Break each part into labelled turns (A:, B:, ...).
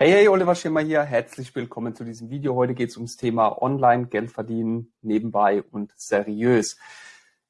A: Hey, hey, Oliver Schimmer hier. Herzlich willkommen zu diesem Video. Heute geht es ums Thema Online, Geld verdienen, nebenbei und seriös.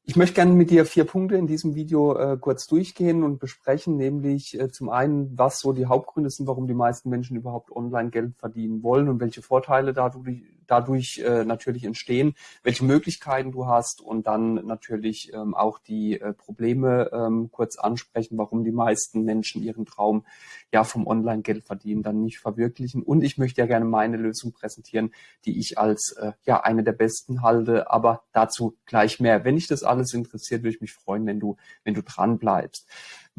A: Ich möchte gerne mit dir vier Punkte in diesem Video äh, kurz durchgehen und besprechen, nämlich äh, zum einen, was so die Hauptgründe sind, warum die meisten Menschen überhaupt online Geld verdienen wollen und welche Vorteile dadurch, dadurch äh, natürlich entstehen, welche Möglichkeiten du hast und dann natürlich ähm, auch die äh, Probleme ähm, kurz ansprechen, warum die meisten Menschen ihren Traum ja vom Online-Geld verdienen dann nicht verwirklichen. Und ich möchte ja gerne meine Lösung präsentieren, die ich als äh, ja eine der besten halte, aber dazu gleich mehr. Wenn dich das alles interessiert, würde ich mich freuen, wenn du wenn du dran bleibst.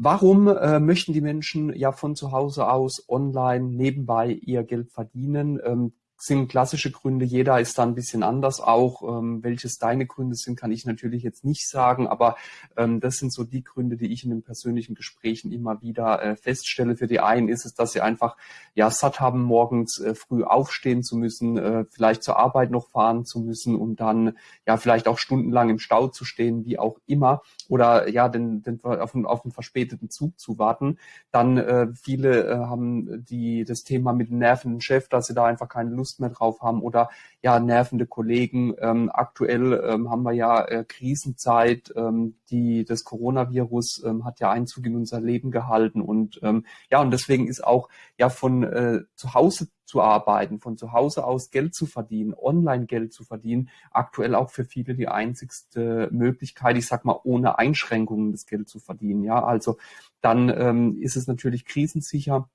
A: Warum äh, möchten die Menschen ja von zu Hause aus online nebenbei ihr Geld verdienen? Ähm, sind klassische Gründe. Jeder ist da ein bisschen anders auch. Ähm, welches deine Gründe sind, kann ich natürlich jetzt nicht sagen, aber ähm, das sind so die Gründe, die ich in den persönlichen Gesprächen immer wieder äh, feststelle. Für die einen ist es, dass sie einfach ja satt haben, morgens äh, früh aufstehen zu müssen, äh, vielleicht zur Arbeit noch fahren zu müssen und dann ja vielleicht auch stundenlang im Stau zu stehen, wie auch immer, oder ja den, den auf, einen, auf einen verspäteten Zug zu warten. Dann äh, viele äh, haben die das Thema mit dem nervenden Chef, dass sie da einfach keine Lust Lust mehr drauf haben oder ja nervende Kollegen. Ähm, aktuell ähm, haben wir ja äh, Krisenzeit, ähm, die das Coronavirus ähm, hat ja Einzug in unser Leben gehalten und ähm, ja und deswegen ist auch ja von äh, zu Hause zu arbeiten, von zu Hause aus Geld zu verdienen, online Geld zu verdienen, aktuell auch für viele die einzigste Möglichkeit, ich sag mal, ohne Einschränkungen das Geld zu verdienen. Ja, also dann ähm, ist es natürlich krisensicher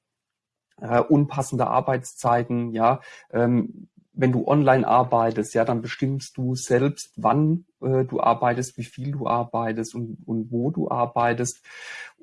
A: äh, unpassende Arbeitszeiten, ja, ähm, wenn du online arbeitest, ja, dann bestimmst du selbst, wann äh, du arbeitest, wie viel du arbeitest und, und wo du arbeitest.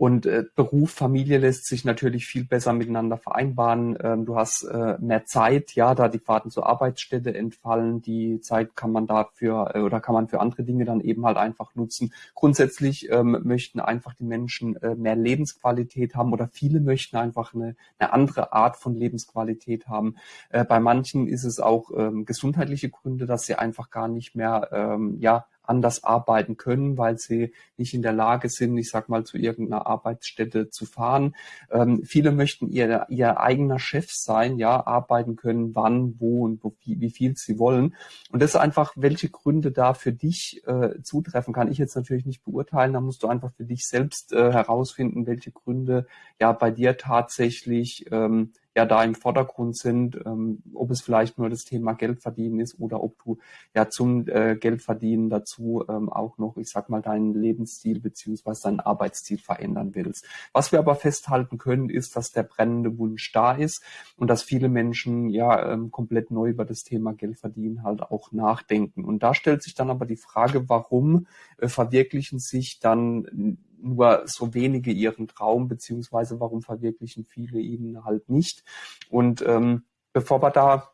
A: Und äh, Beruf, Familie lässt sich natürlich viel besser miteinander vereinbaren. Ähm, du hast äh, mehr Zeit, ja, da die Fahrten zur Arbeitsstätte entfallen. Die Zeit kann man dafür äh, oder kann man für andere Dinge dann eben halt einfach nutzen. Grundsätzlich ähm, möchten einfach die Menschen äh, mehr Lebensqualität haben oder viele möchten einfach eine, eine andere Art von Lebensqualität haben. Äh, bei manchen ist es auch ähm, gesundheitliche Gründe, dass sie einfach gar nicht mehr ähm, ja anders arbeiten können, weil sie nicht in der Lage sind, ich sag mal, zu irgendeiner Arbeitsstätte zu fahren. Ähm, viele möchten ihr, ihr eigener Chef sein, ja, arbeiten können, wann, wo und wo, wie, wie viel sie wollen. Und das ist einfach, welche Gründe da für dich äh, zutreffen, kann ich jetzt natürlich nicht beurteilen. Da musst du einfach für dich selbst äh, herausfinden, welche Gründe ja bei dir tatsächlich ähm, ja da im Vordergrund sind, ähm, ob es vielleicht nur das Thema Geldverdienen ist oder ob du ja zum äh, Geldverdienen dazu ähm, auch noch, ich sag mal, deinen Lebensstil beziehungsweise deinen Arbeitsstil verändern willst. Was wir aber festhalten können, ist, dass der brennende Wunsch da ist und dass viele Menschen ja ähm, komplett neu über das Thema Geldverdienen halt auch nachdenken. Und da stellt sich dann aber die Frage, warum äh, verwirklichen sich dann nur so wenige ihren Traum, beziehungsweise warum verwirklichen viele ihn halt nicht. Und ähm, bevor wir da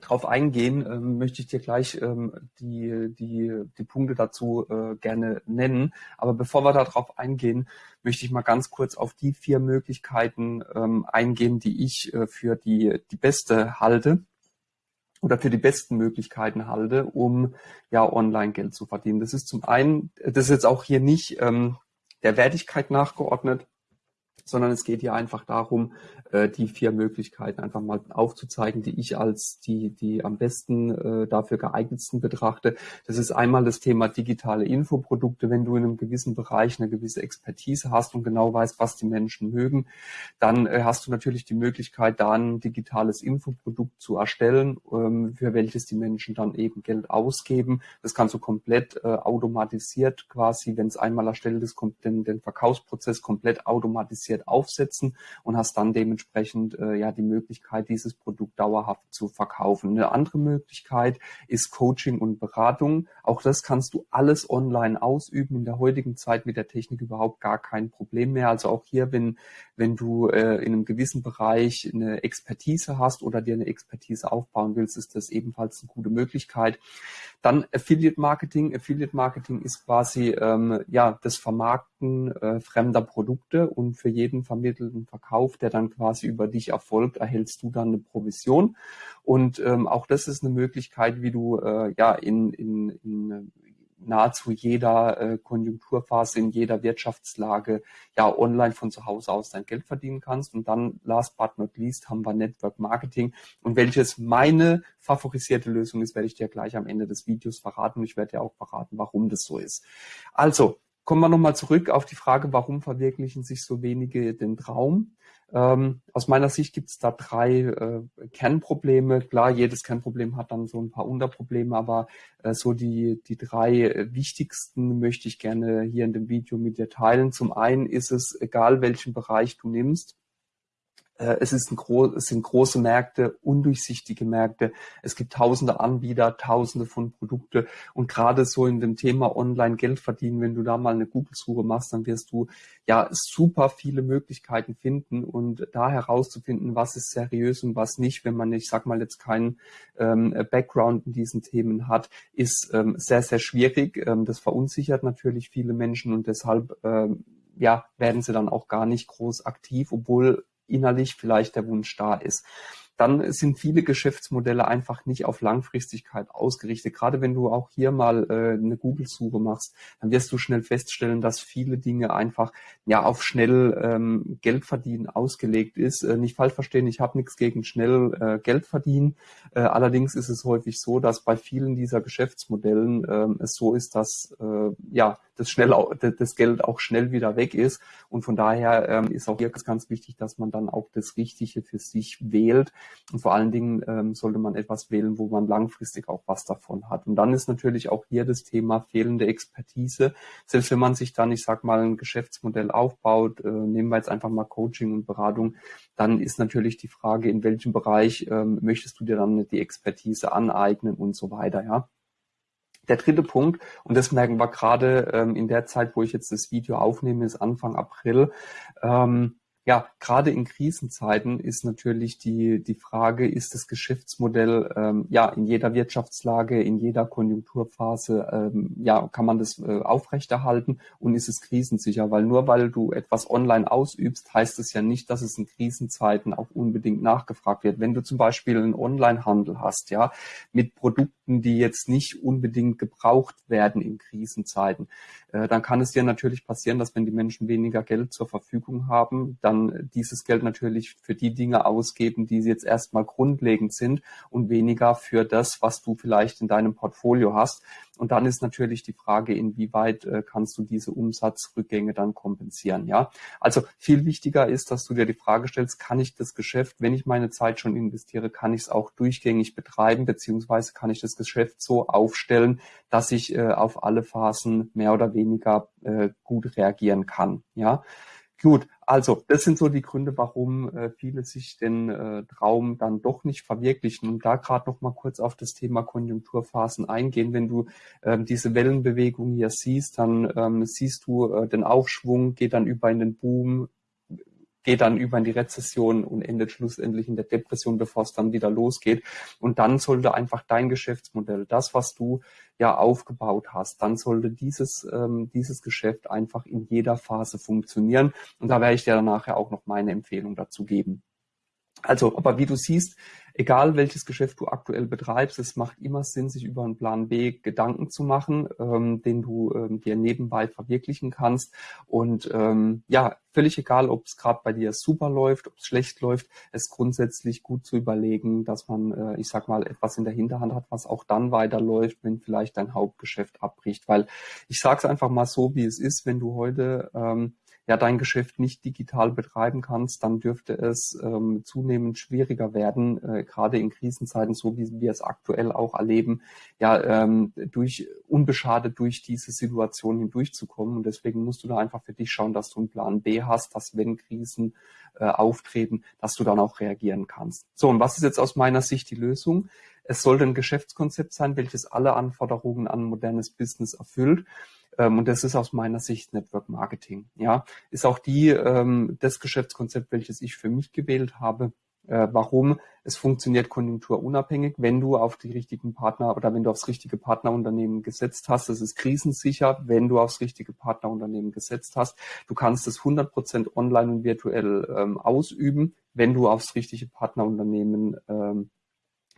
A: drauf eingehen, ähm, möchte ich dir gleich ähm, die, die, die Punkte dazu äh, gerne nennen. Aber bevor wir darauf eingehen, möchte ich mal ganz kurz auf die vier Möglichkeiten ähm, eingehen, die ich äh, für die, die beste halte oder für die besten Möglichkeiten halte, um ja online Geld zu verdienen. Das ist zum einen, das ist jetzt auch hier nicht ähm, der Wertigkeit nachgeordnet, sondern es geht hier einfach darum, äh, die vier Möglichkeiten einfach mal aufzuzeigen, die ich als die, die am besten äh, dafür geeignetsten betrachte. Das ist einmal das Thema digitale Infoprodukte. Wenn du in einem gewissen Bereich eine gewisse Expertise hast und genau weißt, was die Menschen mögen, dann äh, hast du natürlich die Möglichkeit, da ein digitales Infoprodukt zu erstellen, ähm, für welches die Menschen dann eben Geld ausgeben. Das kannst du komplett äh, automatisiert quasi, wenn es einmal erstellt ist, kommt den, den Verkaufsprozess komplett automatisiert aufsetzen und hast dann dementsprechend dementsprechend äh, ja die Möglichkeit, dieses Produkt dauerhaft zu verkaufen. Eine andere Möglichkeit ist Coaching und Beratung. Auch das kannst du alles online ausüben. In der heutigen Zeit mit der Technik überhaupt gar kein Problem mehr. Also auch hier, wenn, wenn du äh, in einem gewissen Bereich eine Expertise hast oder dir eine Expertise aufbauen willst, ist das ebenfalls eine gute Möglichkeit. Dann Affiliate Marketing. Affiliate Marketing ist quasi ähm, ja das Vermarkten äh, fremder Produkte und für jeden vermittelten Verkauf, der dann quasi über dich erfolgt, erhältst du dann eine Provision. Und ähm, auch das ist eine Möglichkeit, wie du äh, ja in, in, in nahezu jeder äh, Konjunkturphase, in jeder Wirtschaftslage ja online von zu Hause aus dein Geld verdienen kannst. Und dann, last but not least, haben wir Network Marketing. Und welches meine favorisierte Lösung ist, werde ich dir gleich am Ende des Videos verraten. Ich werde dir auch verraten, warum das so ist. Also, kommen wir nochmal zurück auf die Frage, warum verwirklichen sich so wenige den Traum? Ähm, aus meiner Sicht gibt es da drei äh, Kernprobleme. Klar, jedes Kernproblem hat dann so ein paar Unterprobleme, aber äh, so die, die drei wichtigsten möchte ich gerne hier in dem Video mit dir teilen. Zum einen ist es, egal welchen Bereich du nimmst, es, ist ein gro es sind große Märkte, undurchsichtige Märkte. Es gibt tausende Anbieter, tausende von Produkte. Und gerade so in dem Thema Online Geld verdienen, wenn du da mal eine Google-Suche machst, dann wirst du ja super viele Möglichkeiten finden und da herauszufinden, was ist seriös und was nicht, wenn man, ich sag mal, jetzt keinen ähm, Background in diesen Themen hat, ist ähm, sehr, sehr schwierig. Ähm, das verunsichert natürlich viele Menschen und deshalb ähm, ja, werden sie dann auch gar nicht groß aktiv, obwohl innerlich vielleicht der Wunsch da ist dann sind viele Geschäftsmodelle einfach nicht auf Langfristigkeit ausgerichtet. Gerade wenn du auch hier mal äh, eine Google-Suche machst, dann wirst du schnell feststellen, dass viele Dinge einfach ja auf schnell ähm, Geld verdienen ausgelegt ist. Äh, nicht falsch verstehen, ich habe nichts gegen schnell äh, Geld verdienen. Äh, allerdings ist es häufig so, dass bei vielen dieser Geschäftsmodellen äh, es so ist, dass äh, ja das schnell das Geld auch schnell wieder weg ist. Und von daher ähm, ist auch hier ganz wichtig, dass man dann auch das Richtige für sich wählt. Und vor allen Dingen ähm, sollte man etwas wählen, wo man langfristig auch was davon hat. Und dann ist natürlich auch hier das Thema fehlende Expertise. Selbst wenn man sich dann, ich sag mal, ein Geschäftsmodell aufbaut, äh, nehmen wir jetzt einfach mal Coaching und Beratung, dann ist natürlich die Frage, in welchem Bereich ähm, möchtest du dir dann die Expertise aneignen und so weiter, ja. Der dritte Punkt, und das merken wir gerade ähm, in der Zeit, wo ich jetzt das Video aufnehme, ist Anfang April, ähm, ja, gerade in Krisenzeiten ist natürlich die, die Frage, ist das Geschäftsmodell ähm, ja in jeder Wirtschaftslage, in jeder Konjunkturphase, ähm, ja, kann man das äh, aufrechterhalten und ist es krisensicher? Weil nur weil du etwas online ausübst, heißt es ja nicht, dass es in Krisenzeiten auch unbedingt nachgefragt wird. Wenn du zum Beispiel einen Onlinehandel hast, ja, mit Produkten, die jetzt nicht unbedingt gebraucht werden in Krisenzeiten, dann kann es dir natürlich passieren, dass wenn die Menschen weniger Geld zur Verfügung haben, dann dieses Geld natürlich für die Dinge ausgeben, die jetzt erstmal grundlegend sind und weniger für das, was du vielleicht in deinem Portfolio hast. Und dann ist natürlich die Frage, inwieweit äh, kannst du diese Umsatzrückgänge dann kompensieren, ja? Also viel wichtiger ist, dass du dir die Frage stellst, kann ich das Geschäft, wenn ich meine Zeit schon investiere, kann ich es auch durchgängig betreiben, beziehungsweise kann ich das Geschäft so aufstellen, dass ich äh, auf alle Phasen mehr oder weniger äh, gut reagieren kann, ja? Gut, also das sind so die Gründe, warum äh, viele sich den äh, Traum dann doch nicht verwirklichen. Und da gerade noch mal kurz auf das Thema Konjunkturphasen eingehen. Wenn du ähm, diese Wellenbewegung hier siehst, dann ähm, siehst du äh, den Aufschwung, geht dann über in den Boom, geht dann über in die Rezession und endet schlussendlich in der Depression, bevor es dann wieder losgeht. Und dann sollte einfach dein Geschäftsmodell, das, was du ja aufgebaut hast, dann sollte dieses, ähm, dieses Geschäft einfach in jeder Phase funktionieren. Und da werde ich dir dann nachher auch noch meine Empfehlung dazu geben. Also, aber wie du siehst, egal welches Geschäft du aktuell betreibst, es macht immer Sinn, sich über einen Plan B Gedanken zu machen, ähm, den du ähm, dir nebenbei verwirklichen kannst. Und ähm, ja, völlig egal, ob es gerade bei dir super läuft, ob es schlecht läuft, es grundsätzlich gut zu überlegen, dass man, äh, ich sag mal, etwas in der Hinterhand hat, was auch dann weiterläuft, wenn vielleicht dein Hauptgeschäft abbricht. Weil ich sage es einfach mal so, wie es ist, wenn du heute ähm, ja dein Geschäft nicht digital betreiben kannst, dann dürfte es ähm, zunehmend schwieriger werden, äh, gerade in Krisenzeiten, so wie wir es aktuell auch erleben, ja ähm, durch unbeschadet durch diese Situation hindurchzukommen. Und deswegen musst du da einfach für dich schauen, dass du einen Plan B hast, dass wenn Krisen äh, auftreten, dass du dann auch reagieren kannst. So, und was ist jetzt aus meiner Sicht die Lösung? Es sollte ein Geschäftskonzept sein, welches alle Anforderungen an modernes Business erfüllt. Ähm, und das ist aus meiner Sicht Network Marketing. Ja, ist auch die ähm, das Geschäftskonzept, welches ich für mich gewählt habe. Äh, warum? Es funktioniert konjunkturunabhängig, wenn du auf die richtigen Partner oder wenn du aufs richtige Partnerunternehmen gesetzt hast. Es ist krisensicher, wenn du aufs richtige Partnerunternehmen gesetzt hast. Du kannst es 100% online und virtuell ähm, ausüben, wenn du aufs richtige Partnerunternehmen ähm,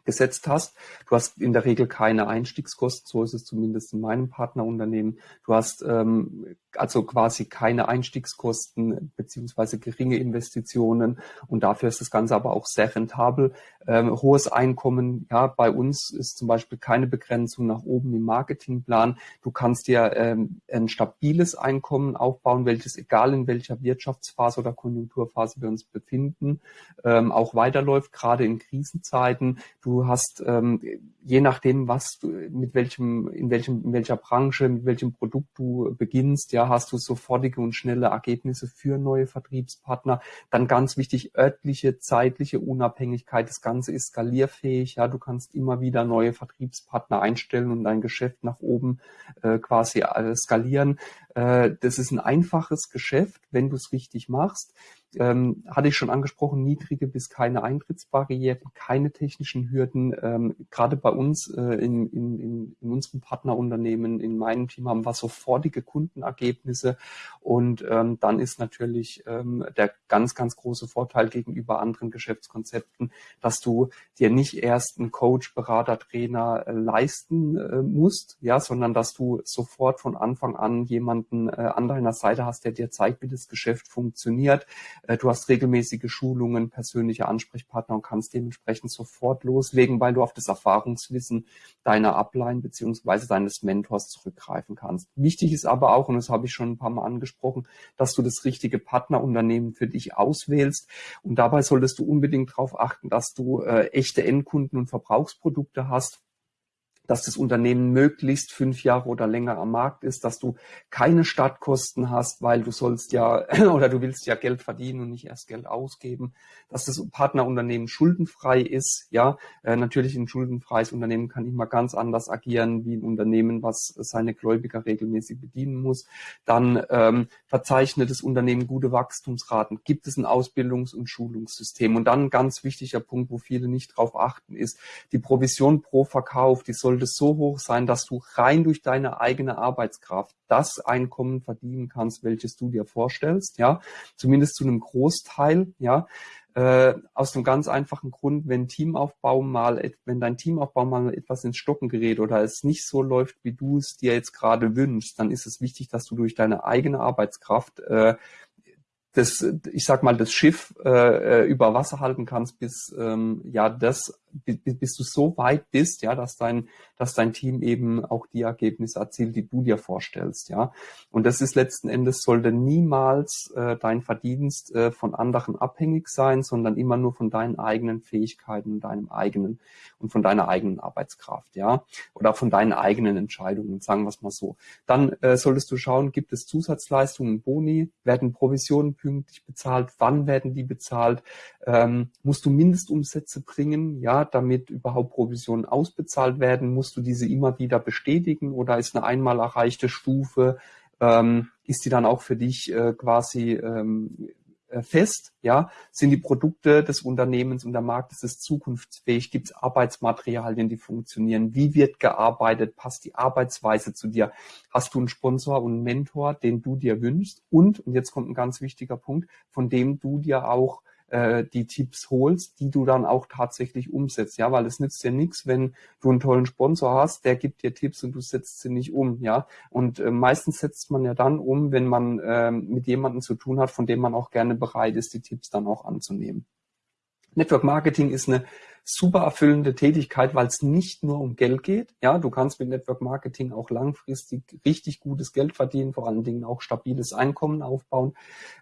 A: gesetzt hast. Du hast in der Regel keine Einstiegskosten, so ist es zumindest in meinem Partnerunternehmen. Du hast ähm, also quasi keine Einstiegskosten beziehungsweise geringe Investitionen und dafür ist das Ganze aber auch sehr rentabel. Ähm, hohes Einkommen, ja, bei uns ist zum Beispiel keine Begrenzung nach oben im Marketingplan. Du kannst dir ähm, ein stabiles Einkommen aufbauen, welches egal in welcher Wirtschaftsphase oder Konjunkturphase wir uns befinden, ähm, auch weiterläuft, gerade in Krisenzeiten. Du hast ähm, je nachdem, was du, mit welchem, in welchem, in welcher Branche, mit welchem Produkt du beginnst, ja, hast du sofortige und schnelle Ergebnisse für neue Vertriebspartner. Dann ganz wichtig, örtliche, zeitliche Unabhängigkeit. Das Ganze ist skalierfähig, ja, du kannst immer wieder neue Vertriebspartner einstellen und dein Geschäft nach oben äh, quasi äh, skalieren. Äh, das ist ein einfaches Geschäft, wenn du es richtig machst ähm, hatte ich schon angesprochen, niedrige bis keine Eintrittsbarrieren, keine technischen Hürden. Ähm, Gerade bei uns äh, in, in, in, unserem Partnerunternehmen, in meinem Team haben wir sofortige Kundenergebnisse und ähm, dann ist natürlich ähm, der ganz, ganz große Vorteil gegenüber anderen Geschäftskonzepten, dass du dir nicht erst einen Coach, Berater, Trainer äh, leisten äh, musst, ja, sondern dass du sofort von Anfang an jemanden äh, an deiner Seite hast, der dir zeigt, wie das Geschäft funktioniert, du hast regelmäßige Schulungen, persönliche Ansprechpartner und kannst dementsprechend sofort loslegen, weil du auf das Erfahrungswissen deiner Upline beziehungsweise deines Mentors zurückgreifen kannst. Wichtig ist aber auch, und das habe ich schon ein paar Mal angesprochen, dass du das richtige Partnerunternehmen für dich auswählst. Und dabei solltest du unbedingt darauf achten, dass du äh, echte Endkunden und Verbrauchsprodukte hast dass das Unternehmen möglichst fünf Jahre oder länger am Markt ist, dass du keine Startkosten hast, weil du sollst ja oder du willst ja Geld verdienen und nicht erst Geld ausgeben, dass das Partnerunternehmen schuldenfrei ist. Ja, äh, natürlich ein schuldenfreies Unternehmen kann immer ganz anders agieren wie ein Unternehmen, was seine Gläubiger regelmäßig bedienen muss. Dann ähm, verzeichnet das Unternehmen gute Wachstumsraten. Gibt es ein Ausbildungs- und Schulungssystem? Und dann ein ganz wichtiger Punkt, wo viele nicht drauf achten, ist die Provision pro Verkauf. Die soll sollte so hoch sein, dass du rein durch deine eigene Arbeitskraft das Einkommen verdienen kannst, welches du dir vorstellst, ja, zumindest zu einem Großteil, ja, äh, aus einem ganz einfachen Grund, wenn Teamaufbau mal, wenn dein Teamaufbau mal etwas ins Stocken gerät oder es nicht so läuft, wie du es dir jetzt gerade wünschst, dann ist es wichtig, dass du durch deine eigene Arbeitskraft äh, das, ich sag mal, das Schiff äh, äh über Wasser halten kannst, bis ähm, ja das bis du so weit bist, ja, dass dein, dass dein Team eben auch die Ergebnisse erzielt, die du dir vorstellst, ja. Und das ist letzten Endes sollte niemals äh, dein Verdienst äh, von anderen abhängig sein, sondern immer nur von deinen eigenen Fähigkeiten, deinem eigenen und von deiner eigenen Arbeitskraft, ja, oder von deinen eigenen Entscheidungen, sagen wir es mal so. Dann äh, solltest du schauen, gibt es Zusatzleistungen, Boni, werden Provisionen pünktlich bezahlt, wann werden die bezahlt, ähm, musst du Mindestumsätze bringen, ja, damit überhaupt Provisionen ausbezahlt werden, musst du diese immer wieder bestätigen oder ist eine einmal erreichte Stufe, ähm, ist die dann auch für dich äh, quasi ähm, äh, fest, ja, sind die Produkte des Unternehmens und der Markt ist es zukunftsfähig, gibt es Arbeitsmaterialien, die funktionieren, wie wird gearbeitet, passt die Arbeitsweise zu dir, hast du einen Sponsor und einen Mentor, den du dir wünschst? Und, und jetzt kommt ein ganz wichtiger Punkt, von dem du dir auch äh, die Tipps holst, die du dann auch tatsächlich umsetzt. Ja, weil es nützt dir nichts, wenn du einen tollen Sponsor hast, der gibt dir Tipps und du setzt sie nicht um. Ja, und äh, meistens setzt man ja dann um, wenn man äh, mit jemandem zu tun hat, von dem man auch gerne bereit ist, die Tipps dann auch anzunehmen. Network Marketing ist eine super erfüllende Tätigkeit, weil es nicht nur um Geld geht. Ja, du kannst mit Network Marketing auch langfristig richtig gutes Geld verdienen, vor allen Dingen auch stabiles Einkommen aufbauen.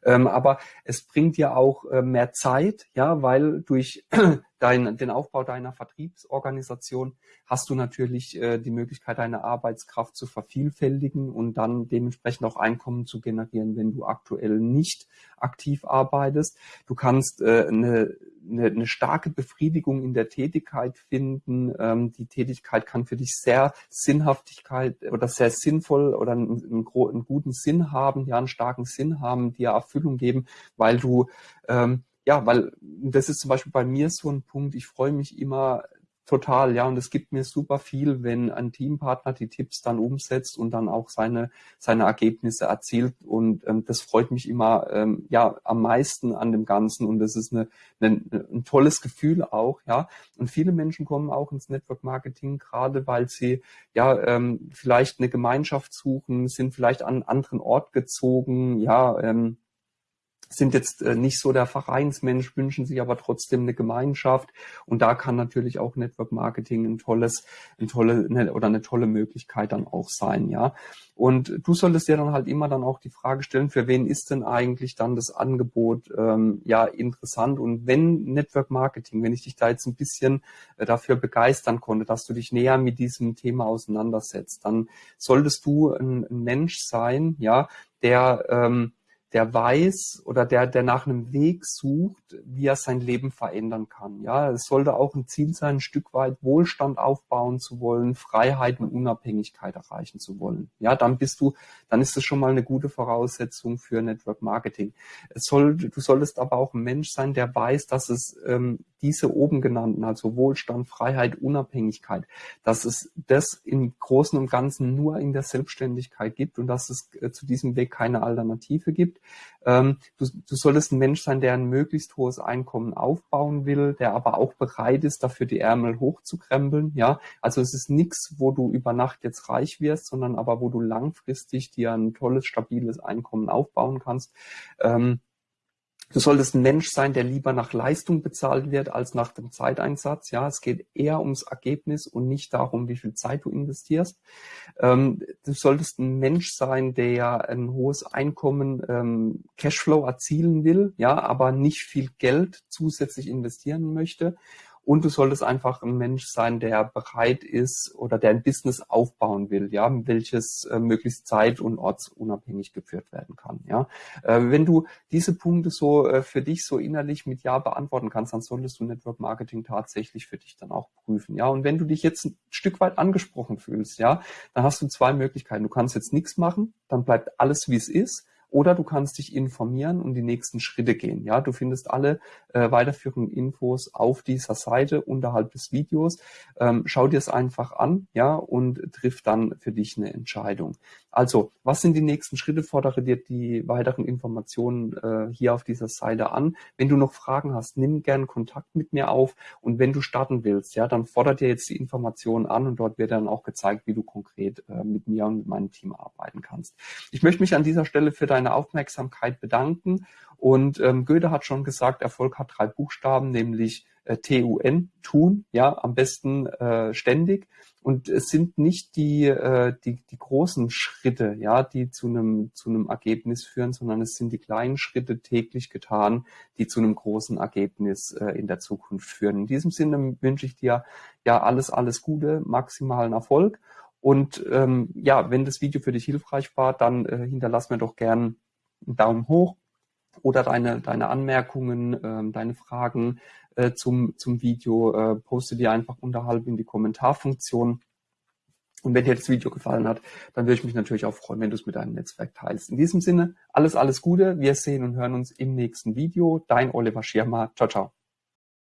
A: Ähm, aber es bringt dir auch äh, mehr Zeit, ja, weil durch dein, den Aufbau deiner Vertriebsorganisation hast du natürlich äh, die Möglichkeit, deine Arbeitskraft zu vervielfältigen und dann dementsprechend auch Einkommen zu generieren, wenn du aktuell nicht aktiv arbeitest. Du kannst äh, eine eine, eine starke Befriedigung in der Tätigkeit finden. Ähm, die Tätigkeit kann für dich sehr Sinnhaftigkeit oder sehr sinnvoll oder einen, einen, einen, guten Sinn haben, ja, einen starken Sinn haben, dir Erfüllung geben, weil du, ähm, ja, weil das ist zum Beispiel bei mir so ein Punkt, ich freue mich immer Total, ja. Und es gibt mir super viel, wenn ein Teampartner die Tipps dann umsetzt und dann auch seine, seine Ergebnisse erzielt. Und ähm, das freut mich immer ähm, ja am meisten an dem Ganzen. Und das ist eine, eine, ein tolles Gefühl auch, ja. Und viele Menschen kommen auch ins Network Marketing, gerade weil sie ja ähm, vielleicht eine Gemeinschaft suchen, sind vielleicht an einen anderen Ort gezogen, ja. Ähm, sind jetzt äh, nicht so der Vereinsmensch, wünschen sich aber trotzdem eine Gemeinschaft. Und da kann natürlich auch Network Marketing ein tolles, ein tolle eine, oder eine tolle Möglichkeit dann auch sein, ja. Und du solltest dir dann halt immer dann auch die Frage stellen, für wen ist denn eigentlich dann das Angebot ähm, ja interessant? Und wenn Network Marketing, wenn ich dich da jetzt ein bisschen äh, dafür begeistern konnte, dass du dich näher mit diesem Thema auseinandersetzt, dann solltest du ein, ein Mensch sein, ja, der ähm, der weiß oder der, der nach einem Weg sucht, wie er sein Leben verändern kann. Ja, es sollte auch ein Ziel sein, ein Stück weit Wohlstand aufbauen zu wollen, Freiheit und Unabhängigkeit erreichen zu wollen. Ja, dann bist du, dann ist es schon mal eine gute Voraussetzung für Network Marketing. Es soll, du solltest aber auch ein Mensch sein, der weiß, dass es ähm, diese oben genannten, also Wohlstand, Freiheit, Unabhängigkeit, dass es das im Großen und Ganzen nur in der Selbstständigkeit gibt und dass es äh, zu diesem Weg keine Alternative gibt. Ähm, du, du solltest ein Mensch sein, der ein möglichst hohes Einkommen aufbauen will, der aber auch bereit ist, dafür die Ärmel hochzukrempeln. Ja, also es ist nichts, wo du über Nacht jetzt reich wirst, sondern aber wo du langfristig dir ein tolles, stabiles Einkommen aufbauen kannst. Ähm, Du solltest ein Mensch sein, der lieber nach Leistung bezahlt wird als nach dem Zeiteinsatz. Ja, es geht eher ums Ergebnis und nicht darum, wie viel Zeit du investierst. Ähm, du solltest ein Mensch sein, der ein hohes Einkommen, ähm, Cashflow erzielen will, ja, aber nicht viel Geld zusätzlich investieren möchte. Und du solltest einfach ein Mensch sein, der bereit ist oder der ein Business aufbauen will, ja, welches äh, möglichst zeit- und ortsunabhängig geführt werden kann, ja. Äh, wenn du diese Punkte so äh, für dich so innerlich mit Ja beantworten kannst, dann solltest du Network Marketing tatsächlich für dich dann auch prüfen, ja. Und wenn du dich jetzt ein Stück weit angesprochen fühlst, ja, dann hast du zwei Möglichkeiten. Du kannst jetzt nichts machen, dann bleibt alles wie es ist oder du kannst dich informieren und die nächsten Schritte gehen. Ja, du findest alle äh, weiterführenden Infos auf dieser Seite unterhalb des Videos. Ähm, schau dir es einfach an, ja, und triff dann für dich eine Entscheidung. Also, was sind die nächsten Schritte? Fordere dir die weiteren Informationen äh, hier auf dieser Seite an. Wenn du noch Fragen hast, nimm gern Kontakt mit mir auf. Und wenn du starten willst, ja, dann fordere dir jetzt die Informationen an und dort wird dann auch gezeigt, wie du konkret äh, mit mir und mit meinem Team arbeiten kannst. Ich möchte mich an dieser Stelle für dein deine Aufmerksamkeit bedanken. Und ähm, Goethe hat schon gesagt, Erfolg hat drei Buchstaben, nämlich äh, T-U-N, tun, ja, am besten äh, ständig. Und es sind nicht die, äh, die, die großen Schritte, ja, die zu einem, zu einem Ergebnis führen, sondern es sind die kleinen Schritte täglich getan, die zu einem großen Ergebnis äh, in der Zukunft führen. In diesem Sinne wünsche ich dir ja alles, alles Gute, maximalen Erfolg und ähm, ja, wenn das Video für dich hilfreich war, dann äh, hinterlass mir doch gern einen Daumen hoch oder deine, deine Anmerkungen, ähm, deine Fragen äh, zum, zum Video, äh, poste die einfach unterhalb in die Kommentarfunktion. Und wenn dir das Video gefallen hat, dann würde ich mich natürlich auch freuen, wenn du es mit deinem Netzwerk teilst. In diesem Sinne, alles, alles Gute. Wir sehen und hören uns im nächsten Video. Dein Oliver Schirmer. Ciao, ciao.